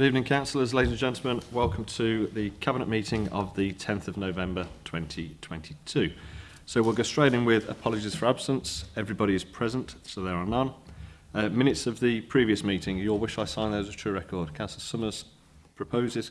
Good evening, councillors. Ladies and gentlemen, welcome to the Cabinet meeting of the 10th of November 2022. So we'll go straight in with apologies for absence. Everybody is present, so there are none. Uh, minutes of the previous meeting. Your wish I sign those as true record. Councillor Summers proposes.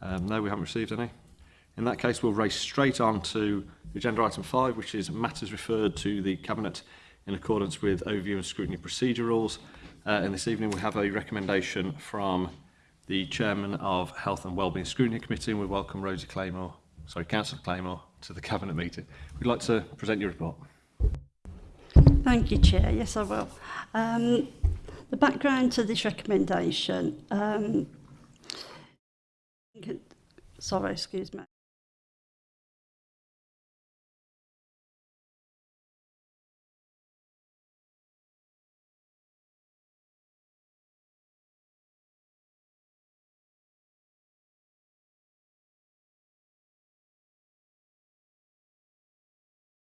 Um, no, we haven't received any. In that case, we'll race straight on to agenda item five, which is matters referred to the Cabinet in accordance with overview and scrutiny procedure rules. Uh, and this evening we have a recommendation from the Chairman of Health and Wellbeing Scrutiny Committee, and we welcome Rosie Claymore, sorry, Councillor Claymore, to the Cabinet meeting. We'd like to present your report? Thank you, Chair. Yes, I will. Um, the background to this recommendation. Um, sorry, excuse me.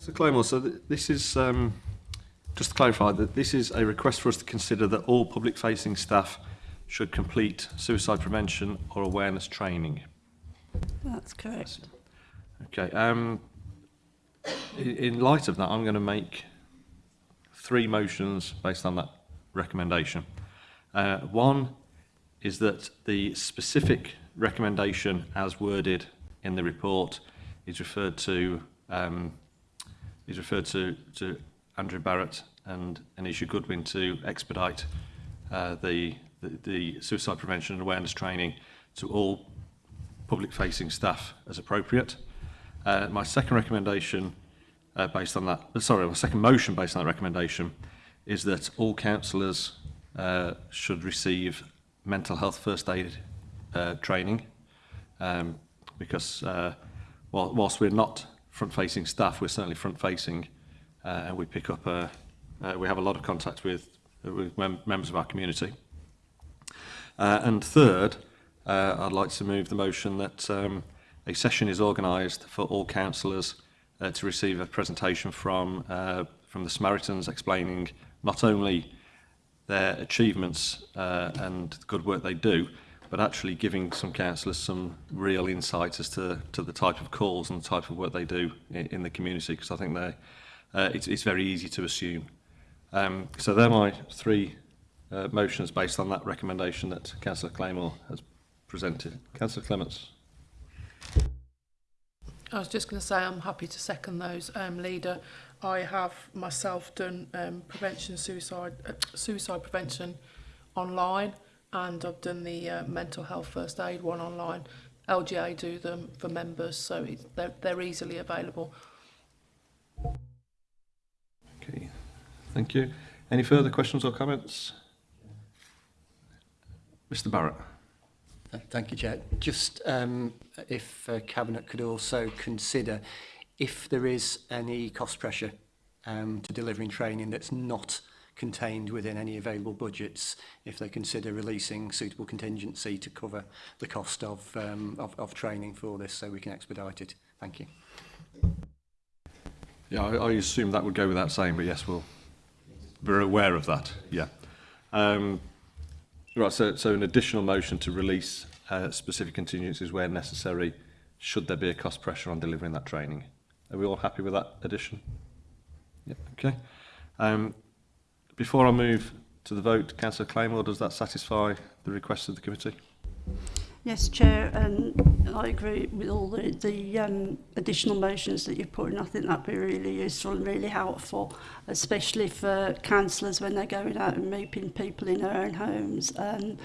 So Clomore, so th this is, um, just to clarify, that this is a request for us to consider that all public-facing staff should complete suicide prevention or awareness training. That's correct. Okay. Um, in light of that, I'm going to make three motions based on that recommendation. Uh, one is that the specific recommendation as worded in the report is referred to um, he's referred to, to Andrew Barrett and Anisha Goodwin to expedite uh, the, the, the suicide prevention and awareness training to all public-facing staff as appropriate. Uh, my second recommendation uh, based on that, uh, sorry, my second motion based on that recommendation is that all councillors uh, should receive mental health first aid uh, training um, because uh, whilst we're not front-facing staff, we're certainly front-facing uh, and we pick up, uh, uh, we have a lot of contact with, with mem members of our community. Uh, and third, uh, I'd like to move the motion that um, a session is organised for all councillors uh, to receive a presentation from, uh, from the Samaritans explaining not only their achievements uh, and the good work they do, but actually giving some councillors some real insights as to, to the type of calls and the type of work they do in, in the community, because I think they, uh, it's, it's very easy to assume. Um, so they're my three uh, motions based on that recommendation that Councillor Claymore has presented. Councillor Clements. I was just going to say I'm happy to second those, um, Leader. I have myself done um, prevention suicide, uh, suicide prevention online and I've done the uh, mental health first aid one online. LGA do them for members, so it, they're, they're easily available. Okay, thank you. Any further questions or comments? Mr Barrett. Thank you, Chair. Just um, if uh, Cabinet could also consider if there is any cost pressure um, to delivering training that's not contained within any available budgets if they consider releasing suitable contingency to cover the cost of, um, of, of training for this so we can expedite it. Thank you. Yeah, I, I assume that would go without saying, but yes, we'll, we're aware of that, yeah. Um, right, so, so an additional motion to release uh, specific contingencies where necessary should there be a cost pressure on delivering that training. Are we all happy with that addition? Yeah, okay. Um, Before I move to the vote, Councillor Claymore, does that satisfy the request of the committee? Yes, Chair, and um, I agree with all the, the um, additional motions that you've put in. I think that'd be really useful and really helpful, especially for councillors when they're going out and meeting people in their own homes. and um,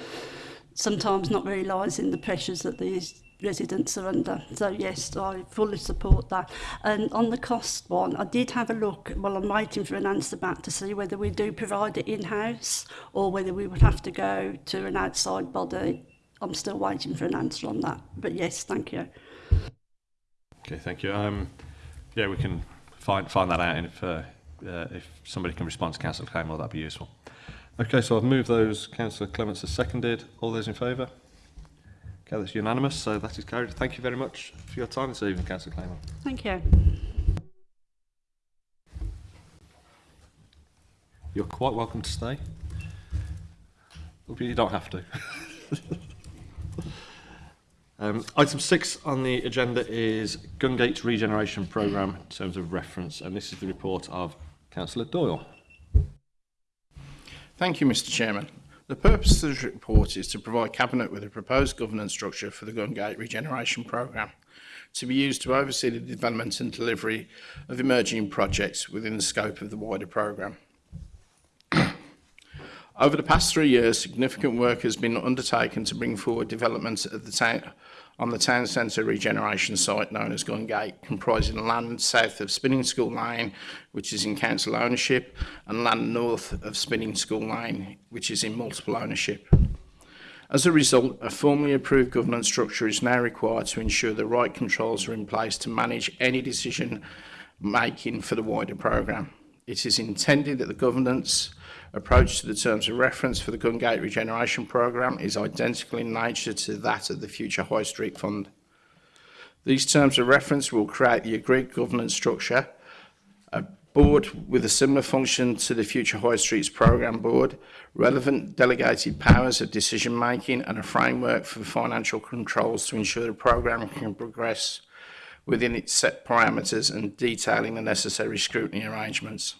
sometimes not realising the pressures that these resident surrender. So yes, I fully support that. And on the cost one, I did have a look while I'm waiting for an answer back to see whether we do provide it in-house or whether we would have to go to an outside body. I'm still waiting for an answer on that. But yes, thank you. Okay, thank you. Um, yeah, we can find find that out, and if uh, uh, if somebody can respond to Councillor Claymore, that'd be useful. Okay, so I've moved those. Councillor Clements has seconded. All those in favour? Okay, that's unanimous, so that is carried. Thank you very much for your time this evening, Councillor Clayman. Thank you. You're quite welcome to stay. You don't have to. um, item six on the agenda is Gungate Regeneration Programme in terms of reference, and this is the report of Councillor Doyle. Thank you, Mr Chairman. The purpose of this report is to provide Cabinet with a proposed governance structure for the Gungate Regeneration Programme to be used to oversee the development and delivery of emerging projects within the scope of the wider programme. Over the past three years, significant work has been undertaken to bring forward developments at the on the town centre regeneration site known as Gungate, comprising land south of Spinning School Lane, which is in council ownership, and land north of Spinning School Lane, which is in multiple ownership. As a result, a formally approved governance structure is now required to ensure the right controls are in place to manage any decision making for the wider programme. It is intended that the governance approach to the terms of reference for the Gungate Regeneration Programme is identical in nature to that of the future High Street Fund. These terms of reference will create the agreed governance structure, a board with a similar function to the future High Streets Programme Board, relevant delegated powers of decision making and a framework for financial controls to ensure the programme can progress within its set parameters and detailing the necessary scrutiny arrangements.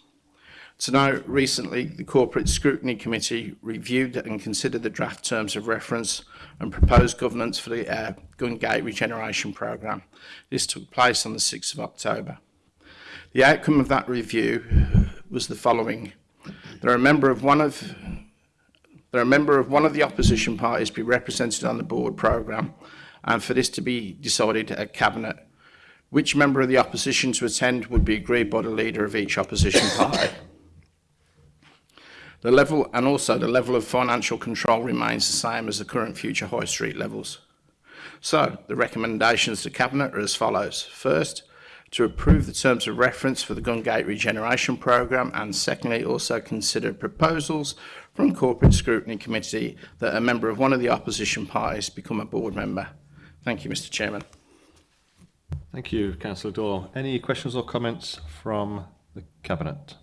To note, recently, the Corporate Scrutiny Committee reviewed and considered the draft terms of reference and proposed governance for the uh, Gungate Regeneration Programme. This took place on the 6th of October. The outcome of that review was the following. There a member of one of there a member of one of the opposition parties be represented on the board programme and for this to be decided at cabinet which member of the opposition to attend would be agreed by the leader of each opposition party. The level and also the level of financial control remains the same as the current future high street levels. So the recommendations to Cabinet are as follows. First, to approve the terms of reference for the Gungate Regeneration Programme and secondly also consider proposals from Corporate Scrutiny Committee that a member of one of the opposition parties become a board member. Thank you, Mr Chairman. Thank you, Councillor Dorr. Any questions or comments from the Cabinet?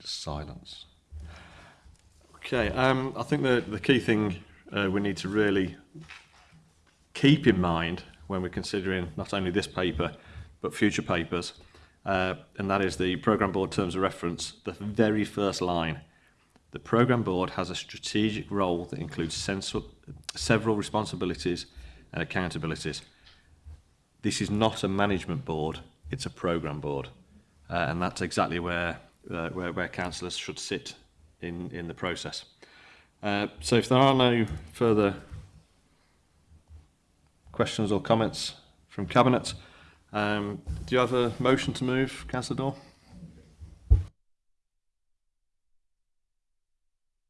silence. Okay, um, I think the, the key thing uh, we need to really keep in mind when we're considering not only this paper but future papers, uh, and that is the Programme Board Terms of Reference, the very first line. The Programme Board has a strategic role that includes several responsibilities and accountabilities. This is not a management board, it's a programme board. Uh, and that's exactly where uh, where, where councillors should sit in, in the process. Uh, so if there are no further questions or comments from Cabinet, um, do you have a motion to move, Councillor Dorr?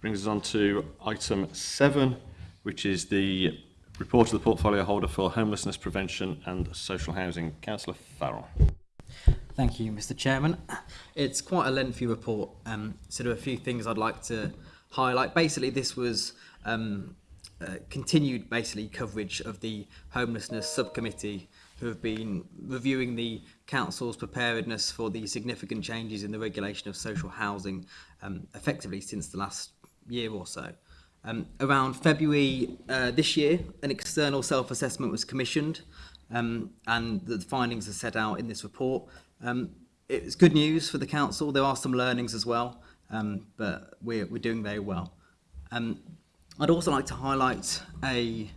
Brings us on to item seven, which is the report of the portfolio holder for homelessness prevention and social housing. Councillor Farrell. Thank you, Mr. Chairman. It's quite a lengthy report. Um, so there are a few things I'd like to highlight. Basically, this was um, uh, continued basically coverage of the homelessness subcommittee who have been reviewing the Council's preparedness for the significant changes in the regulation of social housing um, effectively since the last year or so. Um, around February uh, this year, an external self-assessment was commissioned um, and the findings are set out in this report. Um, it's good news for the Council. There are some learnings as well, um, but we're, we're doing very well. Um, I'd also like to highlight a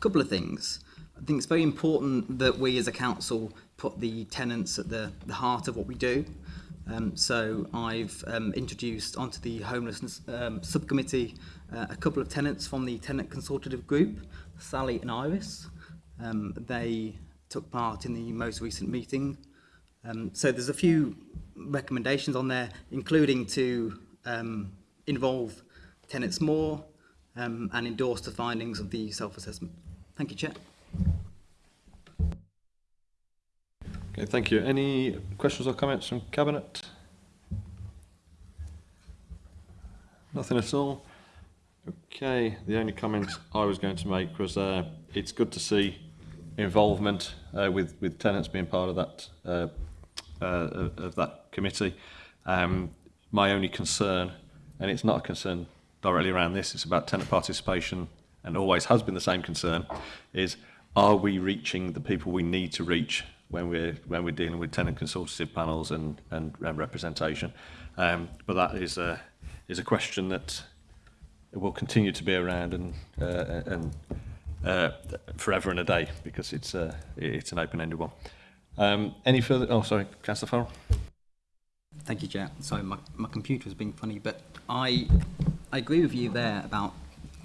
couple of things. I think it's very important that we as a council put the tenants at the, the heart of what we do. Um, so I've um, introduced onto the homelessness um, subcommittee uh, a couple of tenants from the tenant consultative group, Sally and Iris. Um, they took part in the most recent meeting. Um, so there's a few recommendations on there, including to um, involve tenants more um, and endorse the findings of the self-assessment. Thank you, Chair. Okay, thank you. Any questions or comments from Cabinet? Nothing at all. Okay, the only comment I was going to make was uh, it's good to see involvement uh, with with tenants being part of that uh, uh of that committee. Um, my only concern, and it's not a concern directly around this, it's about tenant participation, and always has been the same concern, is are we reaching the people we need to reach when we're when we're dealing with tenant consultative panels and and, and representation. Um, but that is a is a question that it will continue to be around and uh, and uh, forever and a day because it's uh, it's an open-ended one. Um, any further? Oh, sorry, Councillor Farrell. Thank you, Jack. Sorry, my, my computer was being funny, but I I agree with you there about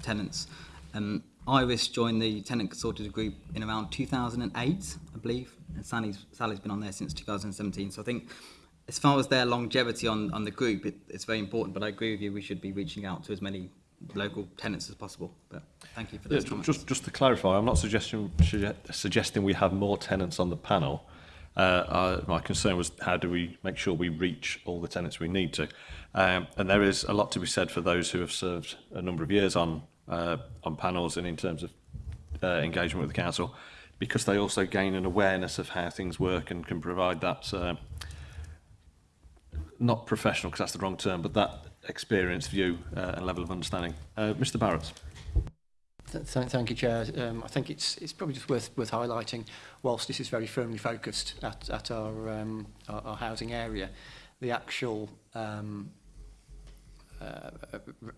tenants. Um, Iris joined the tenant consultative group in around 2008, I believe, and Sally's, Sally's been on there since 2017. So I think as far as their longevity on, on the group, it, it's very important, but I agree with you, we should be reaching out to as many local tenants as possible. But thank you for those yeah, comments. Just, just to clarify, I'm not suggesting, suggesting we have more tenants on the panel. Uh, uh, my concern was how do we make sure we reach all the tenants we need to. Um, and there is a lot to be said for those who have served a number of years on uh, on panels and in terms of uh, engagement with the council because they also gain an awareness of how things work and can provide that uh, not professional because that's the wrong term but that experience view uh, and level of understanding uh, Mr Barrett Thank, thank you, Chair. Um, I think it's it's probably just worth worth highlighting. Whilst this is very firmly focused at at our um, our, our housing area, the actual um, uh,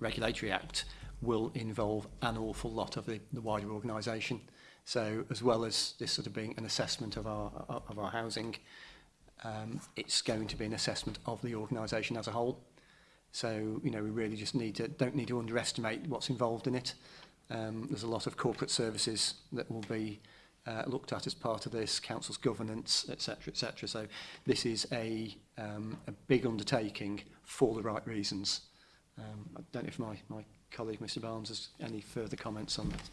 regulatory act will involve an awful lot of the, the wider organisation. So as well as this sort of being an assessment of our, of our housing, um, it's going to be an assessment of the organisation as a whole. So, you know, we really just need to, don't need to underestimate what's involved in it. Um, there's a lot of corporate services that will be uh, looked at as part of this, council's governance, etc., etc. So this is a, um, a big undertaking for the right reasons. Um, I don't know if my, my colleague, Mr Barnes, has any further comments on that.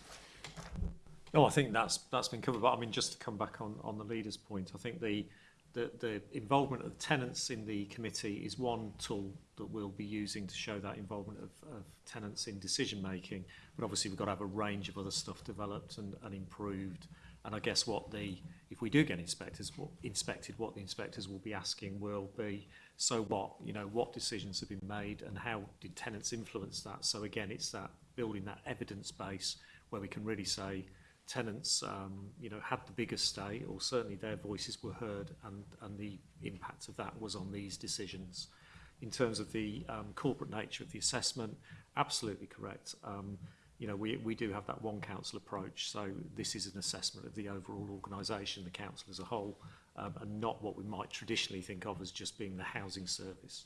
No, oh, I think that's that's been covered. But I mean, just to come back on on the leader's point, I think the the, the involvement of tenants in the committee is one tool that we'll be using to show that involvement of, of tenants in decision making. But obviously, we've got to have a range of other stuff developed and, and improved. And I guess what the, if we do get inspectors what, inspected, what the inspectors will be asking will be, so what, you know, what decisions have been made and how did tenants influence that? So again, it's that building that evidence base where we can really say tenants, um, you know, had the biggest say or certainly their voices were heard and, and the impact of that was on these decisions. In terms of the um, corporate nature of the assessment, absolutely correct. Um, you know, we, we do have that one council approach, so this is an assessment of the overall organisation, the council as a whole, um, and not what we might traditionally think of as just being the housing service.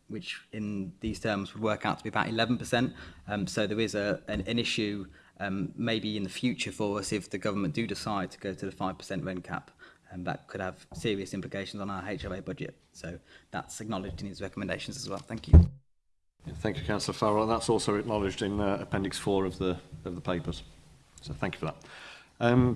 which in these terms would work out to be about 11%. Um, so there is a, an, an issue um, maybe in the future for us if the government do decide to go to the 5% rent cap. And um, that could have serious implications on our HOA budget. So that's acknowledged in these recommendations as well. Thank you. Yeah, thank you, Councillor Farrell. That's also acknowledged in uh, Appendix 4 of the, of the papers. So thank you for that. Um,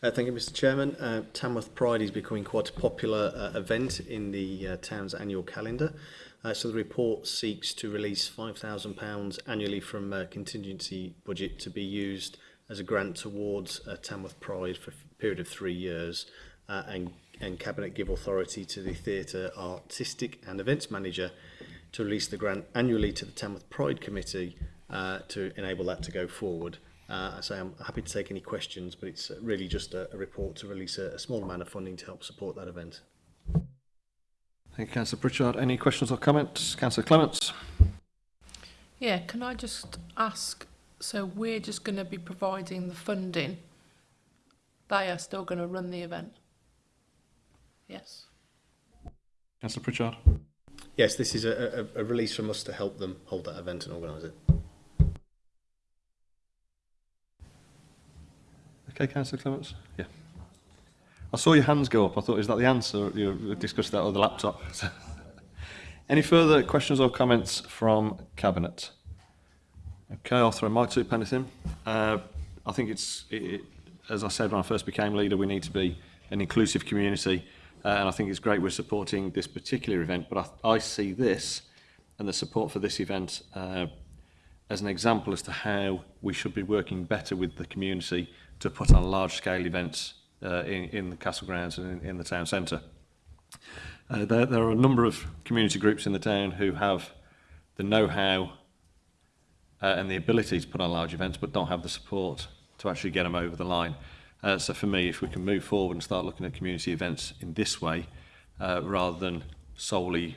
Uh, thank you, Mr Chairman. Uh, Tamworth Pride is becoming quite a popular uh, event in the uh, town's annual calendar. Uh, so the report seeks to release £5,000 annually from a uh, contingency budget to be used as a grant towards uh, Tamworth Pride for a period of three years uh, and, and Cabinet give authority to the Theatre Artistic and Events Manager to release the grant annually to the Tamworth Pride Committee uh, to enable that to go forward. Uh, I say I'm happy to take any questions, but it's really just a, a report to release a, a small amount of funding to help support that event. Thank you, Councillor Pritchard. Any questions or comments? Councillor Clements. Yeah, can I just ask, so we're just going to be providing the funding. They are still going to run the event. Yes. Councillor Pritchard. Yes, this is a, a, a release from us to help them hold that event and organise it. Okay, Councillor Clements. Yeah. I saw your hands go up. I thought, is that the answer? You discussed that on the laptop. Any further questions or comments from Cabinet? Okay, I'll throw my two pennies in. Uh, I think it's, it, it, as I said when I first became leader, we need to be an inclusive community. Uh, and I think it's great we're supporting this particular event, but I, I see this and the support for this event uh, as an example as to how we should be working better with the community to put on large-scale events Uh, in, in the castle grounds and in, in the town centre. Uh, there, there are a number of community groups in the town who have the know-how uh, and the ability to put on large events but don't have the support to actually get them over the line. Uh, so for me, if we can move forward and start looking at community events in this way, uh, rather than solely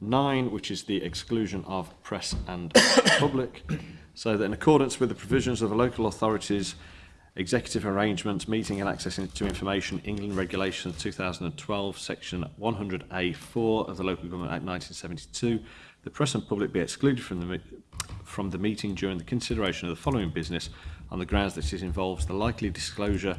9, which is the exclusion of press and public. So that in accordance with the provisions of the Local Authorities Executive Arrangements, Meeting and Access to Information, England Regulations 2012, Section 100A4 of the Local Government Act 1972, the press and public be excluded from the, from the meeting during the consideration of the following business on the grounds that it involves the likely disclosure